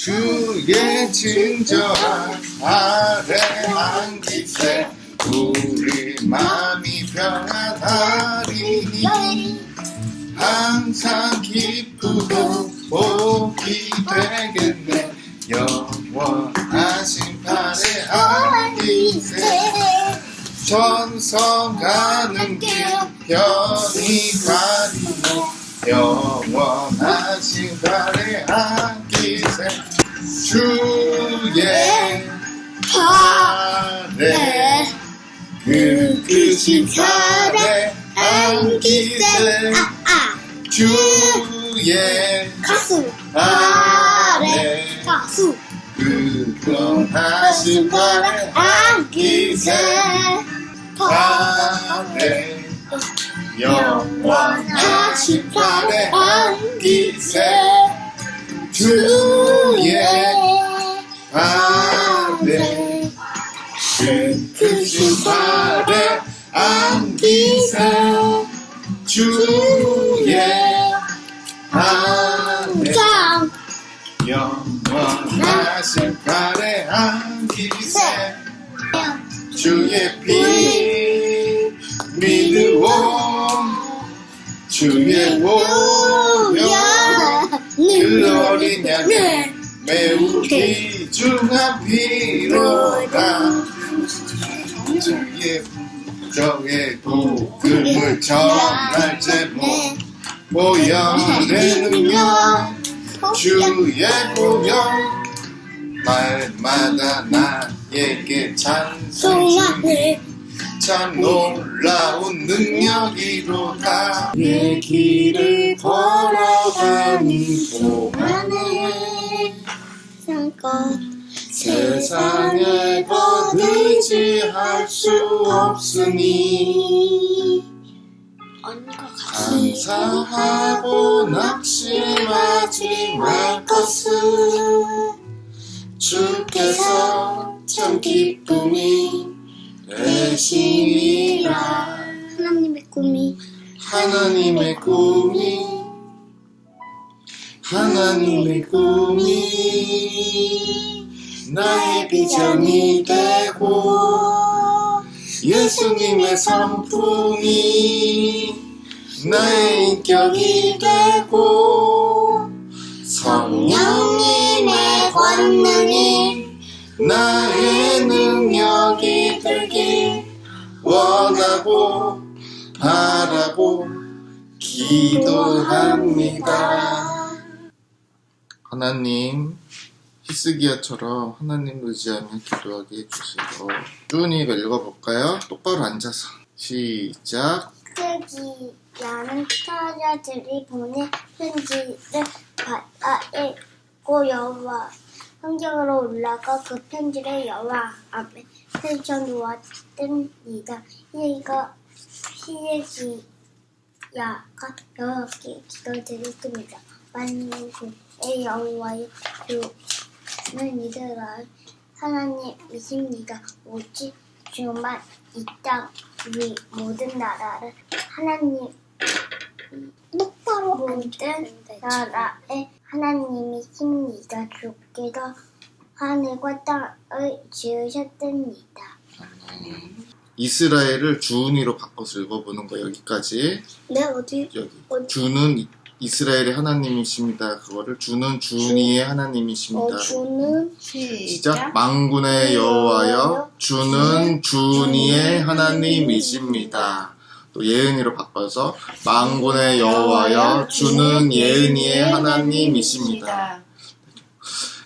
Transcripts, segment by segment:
주의 친절한 아래 안기세 우리 마음이 평안하리니. 항상 기쁘고 복이 되겠네. 영원하신 팔에 안기세 전성 가는 길 편히 가리고 영원하신 발에 안기세 주의 발에 그 크신 발에 안기세. 아, 주의 가수. 발에 가수. 그 변하신 발에 안기세. 발에 영원하신 발에 안기세. 주 안기세 주의 짱. 영원하신 발에 안기세. 주의 피 믿으오 주의 보혈 그 어린 양의 매우 귀중한 피로다. 주의 정의 복음을 전할 제목. 보혈의 능력 주의 보혈 말마다 나에게 찬송하네 참 놀라운 능력이로다. 내 길을 걸어가니 동안에 잠깐. 세상에 더 의지할 수 없으니. 감사하고 낙심하지 말 것은 주께서 참 기쁨이 되시니라 하나님의 꿈이. 하나님의 꿈이 하나님의 꿈이 나의 비전이 되고 예수님의 성품이 나의 인격이 되고 성령님의 권능이 나의 능력이 되길 원하고 바라고 기도합니다. 하나님, 히스기야처럼 하나님 의지하며 기도하게 해주시고 쭈니 읽어볼까요? 똑바로 앉아서 시작 쓰기야는 타자들이 보낸 편지를 받아 읽고 여호와 성경으로 올라가 그 편지를 여호와 앞에 펼쳐 놓았답니다. 이가 히에기야가 여호와께 기도드렸습니다. 만군의 여호와의 주 는 이스라엘 하나님이십니다. 오직 주만 이 땅 위 모든 나라를 하나님 똑바로 모든 나라의 하나님이십니다. 주께서 하늘과 땅을 지으셨습니다. 이스라엘을 주은이로 바꿔서 읽어보는 거 여기까지 네 어디 여기 어디? 주는 이- 이스라엘의 하나님이십니다. 그거를 주는 주은이의 하나님이십니다. 어 주는 시작 망군의 여호와여 주는 주은이의 하나님이십니다. 또 예은이로 바꿔서 망군의 여호와여 주는 예은이의 하나님이십니다.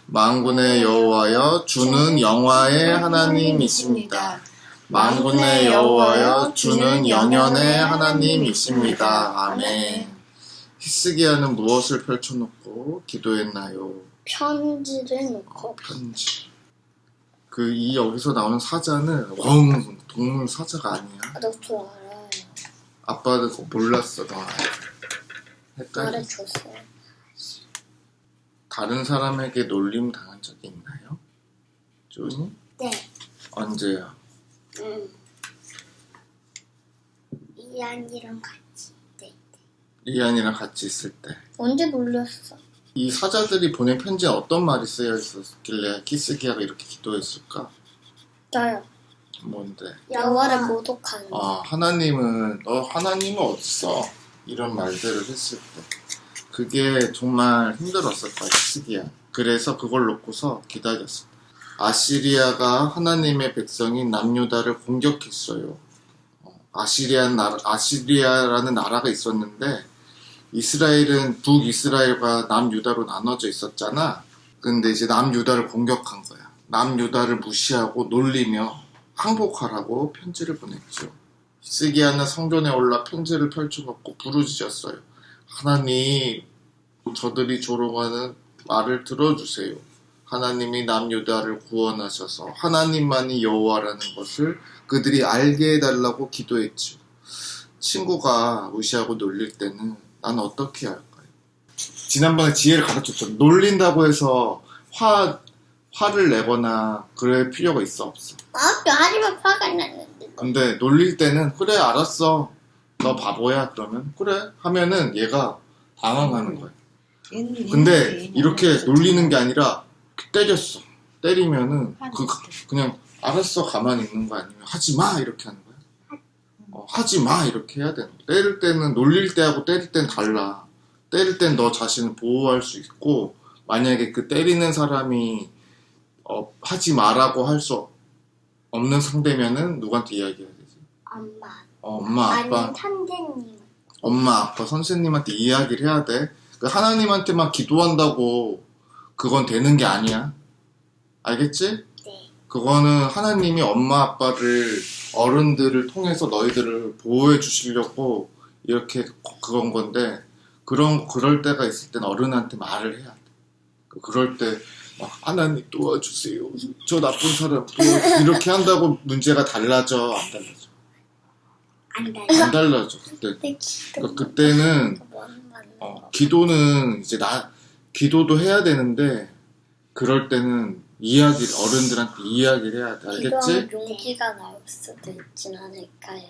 망군의 여호와여 주는 영화의 하나님이십니다. 망군의 여호와여 주는 영연의 하나님이십니다. 아멘. 히스기야는 무엇을 펼쳐놓고 기도했나요? 편지를 어, 놓고 편지. 그 이 여기서 나오는 사자는 웡 동물 사자가 아니야. 나도 알아요. 아빠도 그거 몰랐어 너. 헷갈려. 말해줬어요. 다른 사람에게 놀림 당한 적이 있나요? 쪼니? 네. 언제요? 음. 이안이랑 같이 네. 이안이랑 같이 있을 때. 언제 놀렸어? 이 사자들이 보낸 편지에 어떤 말이 쓰여 있었길래 키스기야가 이렇게 기도했을까? 저요. 뭔데? 여호와를 모독하는. 아, 하나님은, 너 하나님은 어딨어? 이런 말들을 했을 때. 그게 정말 힘들었을 거야, 시기야. 그래서 그걸 놓고서 기다렸어. 아시리아가 하나님의 백성인 남유다를 공격했어요. 어, 아시리아 나라, 아시리아라는 나라가 있었는데, 이스라엘은 북이스라엘과 남유다로 나눠져 있었잖아. 근데 이제 남유다를 공격한 거야. 남유다를 무시하고 놀리며 항복하라고 편지를 보냈죠. 히스기야는 성전에 올라 편지를 펼쳐놓고 부르짖었어요. 하나님, 저들이 조롱하는 말을 들어주세요. 하나님이 남유다를 구원하셔서 하나님만이 여호와라는 것을 그들이 알게 해달라고 기도했죠. 친구가 무시하고 놀릴 때는 난 어떻게 할까요? 지난번에 지혜를 가르쳤죠. 놀린다고 해서 화, 화를 내거나 그럴 필요가 있어 없어. 아또 하지만 화가 나는데. 근데 놀릴 때는 그래 알았어 너 바보야 그러면 그래 하면은 얘가 당황하는 거야 근데 이렇게 놀리는 게 아니라 때렸어 때리면은 그, 그냥 알았어 가만히 있는 거 아니면 하지 마 이렇게 하는 거야 어, 하지 마 이렇게 해야 되는 거야 때릴 때는 놀릴 때하고 때릴 땐 달라 때릴 땐 너 자신을 보호할 수 있고 만약에 그 때리는 사람이 어, 하지 마라고 할 수 없는 상대면은 누구한테 이야기해야 되지? 엄마. 어, 엄마, 아빠, 아니 선생님. 엄마, 아빠, 선생님한테 이야기를 해야 돼. 그 하나님한테만 기도한다고 그건 되는 게 아니야. 알겠지? 네. 그거는 하나님이 엄마, 아빠를, 어른들을 통해서 너희들을 보호해 주시려고 이렇게 그건 건데, 그런, 그럴 때가 있을 땐 어른한테 말을 해야 돼. 그럴 때, 막, 하나님 도와주세요. 저 나쁜 사람, 이렇게 한다고 문제가 달라져? 안 달라져? 안 달려. 안 달라져, 그때. 그러니까 그때는 뭔 말이야. 어, 기도는 이제 나 기도도 해야 되는데 그럴 때는 이야기 어른들한테 이야기를 해야 돼 알겠지? 기도하면 용기가 나올 수도 있진 않을까요?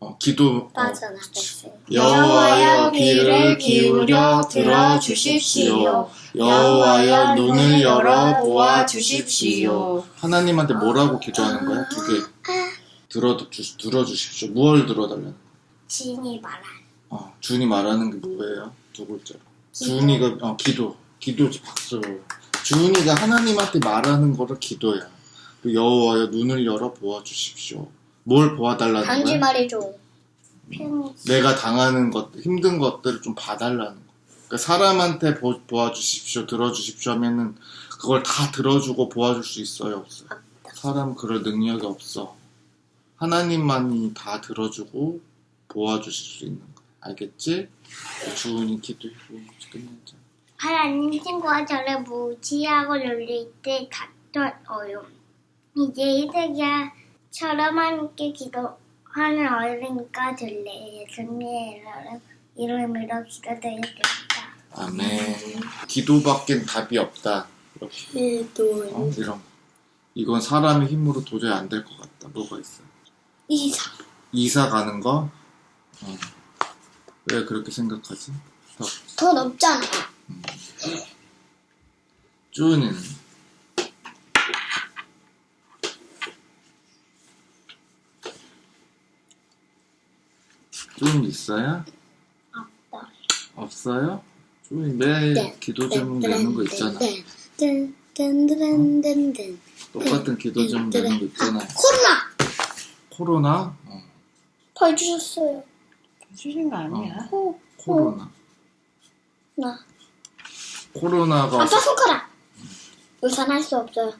어, 기도 어, 빠져나갔어요. 여호와여 귀를 기울여 들어 주십시오 여호와여 눈을 열어 보아 주십시오 하나님한테 뭐라고 기도하는 거야? 두 개 들어 주, 들어 주십시오 무얼 들어달라는 거야? 지인이 말한. 어, 준이 말하는 게 뭐예요? 두 글자로 준이가 어, 기도 기도지 박수 준이가 하나님한테 말하는 거를 기도야 그 여호와여 눈을 열어 보아 주십시오 뭘 보아달라는 단지 거야? 말이죠. 편지. 내가 당하는 것 힘든 것들을 좀 봐달라는 거 그러니까 사람한테 보, 보아주십시오 들어주십시오 하면은 그걸 다 들어주고 보아줄 수 있어요 없어요? 사람 그럴 능력이 없어 하나님만이 다 들어주고 보아주실 수 있는 거야 알겠지? 주은이 기도해 끝내자 하나님 친구가 저를 무지하고 놀릴 때 다퉈요. 이제 이세기야처럼 함께 기도하는 어린이가 될래. 예수님의 이름으로 기도드리겠습니다. 아멘. 기도밖엔 답이 없다. 이렇게 기도. 어? 이런 거. 이건 사람의 힘으로 도저히 안 될 것 같다. 뭐가 있어? 이사. 이사 가는 거? 어. 왜 그렇게 생각하지? 더. 더 높잖아. 쭈니는 쭈니 있어요? 없다. 없어요? 쭈니 매일 네. 기도 제목 내는 거 있잖아. 뜬뜬뜬뜬뜬. 똑같은 기도 제목 내는 거 있잖아. 코로나. 코로나? 어. 벌 주셨어요. 주신 거 아니야? 코. 코로나. 나. 코로나가 아빠 손가락. 의사는 할 수 없어요.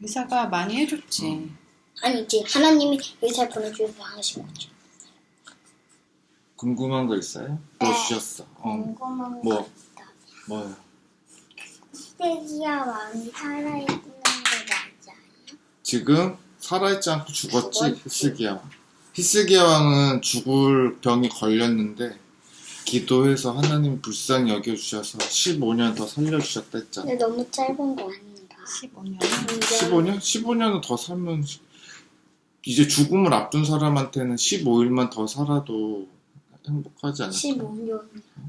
의사가 많이 해줬지. 아니지. 하나님이 의사를 보내주셔서 하신 거죠. 궁금한 거 있어요? 뭐 주셨어? 어. 궁금한 뭐? 거 있다. 뭐요? 시대기야 왕이 살아있는 거 맞아요? 지금 살아있지 않고 죽었지 죽었지. 히스기야 왕. 히스기야 왕은 죽을 병이 걸렸는데 기도해서 하나님 불쌍히 여겨주셔서 15년 더 살려주셨다 했잖아. 근데 너무 짧은 거 아닌가? 15년. 15년? 15년은 더 살면 이제 죽음을 앞둔 사람한테는 15일만 더 살아도 행복하지 않을까? 15년.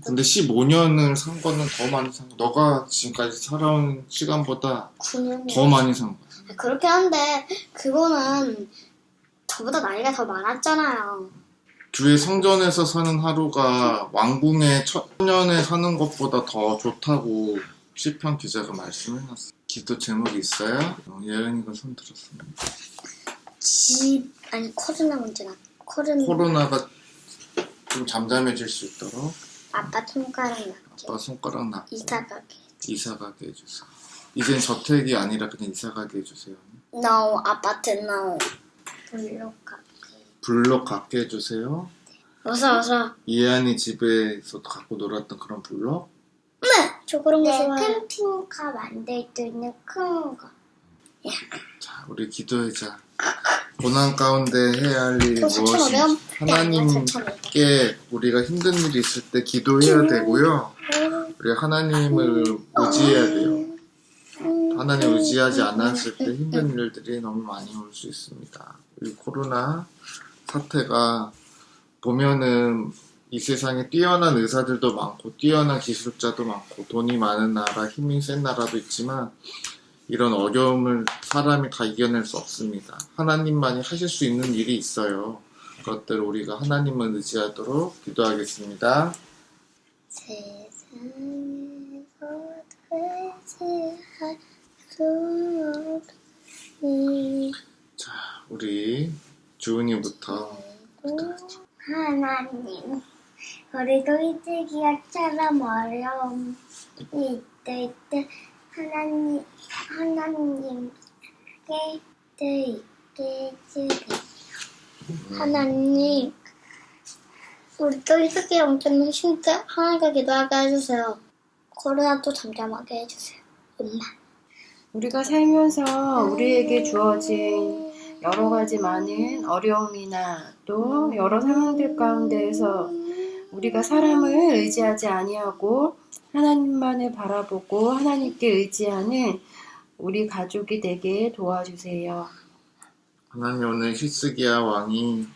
근데 15년을 산 거는 더 많이 산 거. 너가 지금까지 살아온 시간보다 9년. 더 많이 산 거야. 그렇게 한데 그거는 저보다 나이가 더 많았잖아요. 교회 성전에서 사는 하루가 왕궁의 천년에 사는 것보다 더 좋다고 시편 기자가 말씀해놨어. 기도 제목이 있어요? 어, 예은이가 손 들었습니다. 집 아니 코로나 문제나 코로나 코로나가 좀 잠잠해질 수 있도록 아빠 손가락 낫게 아빠 손가락 나 이사 가게. 이사 가게 해주세요. 이젠 저택이 아니라 그냥 이사 가게 해주세요. No 아파트 no. 블록 가게. 블록 갖게 해주세요. 어서 어서. 이해안이 집에서 갖고 놀았던 그런 블록? 저 그런 거 네, 좋아해. 캠핑카 만들 수 있는 큰 거. 자, 우리 기도하자. 고난 가운데 해야 할 일이 저 4,500원? 무엇인지 하나님께 우리가 힘든 일이 있을 때 기도해야 되고요. 우리 하나님을 의지해야 돼요. 하나님 의지하지 않았을 때 힘든 일들이 너무 많이 올 수 있습니다. 이 코로나 사태가 보면은 이 세상에 뛰어난 의사들도 많고 뛰어난 기술자도 많고 돈이 많은 나라, 힘이 센 나라도 있지만 이런 어려움을 사람이 다 이겨낼 수 없습니다. 하나님만이 하실 수 있는 일이 있어요. 그것들 우리가 하나님을 의지하도록 기도하겠습니다. 세상에서 의지할 수 없니 자, 우리 주은이부터 하나님 우리도 이즈기야처럼 어려움이 있을 때 하나님 하나님께 있게 해주세요 하나님, 우리 또 이렇게 엄청난 힘들 하나님께 기도하게 해주세요. 코로나도 잠잠하게 해주세요. 엄마. 우리가 살면서 우리에게 주어진 여러 가지 많은 어려움이나 또 여러 상황들 가운데에서 우리가 사람을 의지하지 아니하고 하나님만을 바라보고 하나님께 의지하는 우리 가족이 되게 도와주세요. 하나님 오늘 히스기야 왕이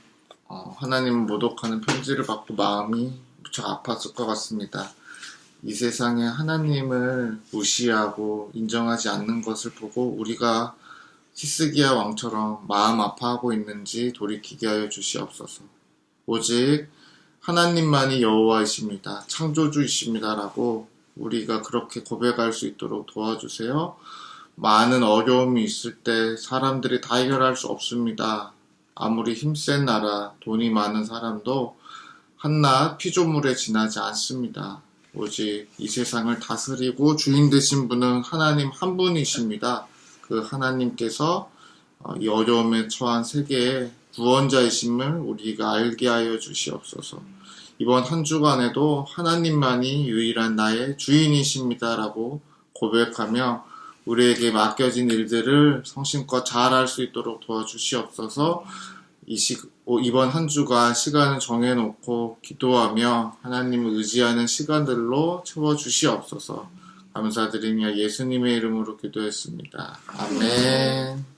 어, 하나님 모독하는 편지를 받고 마음이 무척 아팠을 것 같습니다. 이 세상에 하나님을 무시하고 인정하지 않는 것을 보고 우리가 히스기야 왕처럼 마음 아파하고 있는지 돌이키게 하여 주시옵소서. 오직 하나님만이 여호와이십니다. 창조주이십니다라고 우리가 그렇게 고백할 수 있도록 도와주세요. 많은 어려움이 있을 때 사람들이 다 해결할 수 없습니다. 아무리 힘센 나라, 돈이 많은 사람도 한낱 피조물에 지나지 않습니다. 오직 이 세상을 다스리고 주인 되신 분은 하나님 한 분이십니다. 그 하나님께서 어, 이 어려움에 처한 세계의 구원자이심을 우리가 알게 하여 주시옵소서. 이번 한 주간에도 하나님만이 유일한 나의 주인이십니다라고 고백하며 우리에게 맡겨진 일들을 성심껏 잘 할 수 있도록 도와주시옵소서. 오- 이번 한 주간 시간을 정해놓고 기도하며 하나님을 의지하는 시간들로 채워주시옵소서. 감사드리며 예수님의 이름으로 기도했습니다. 아멘.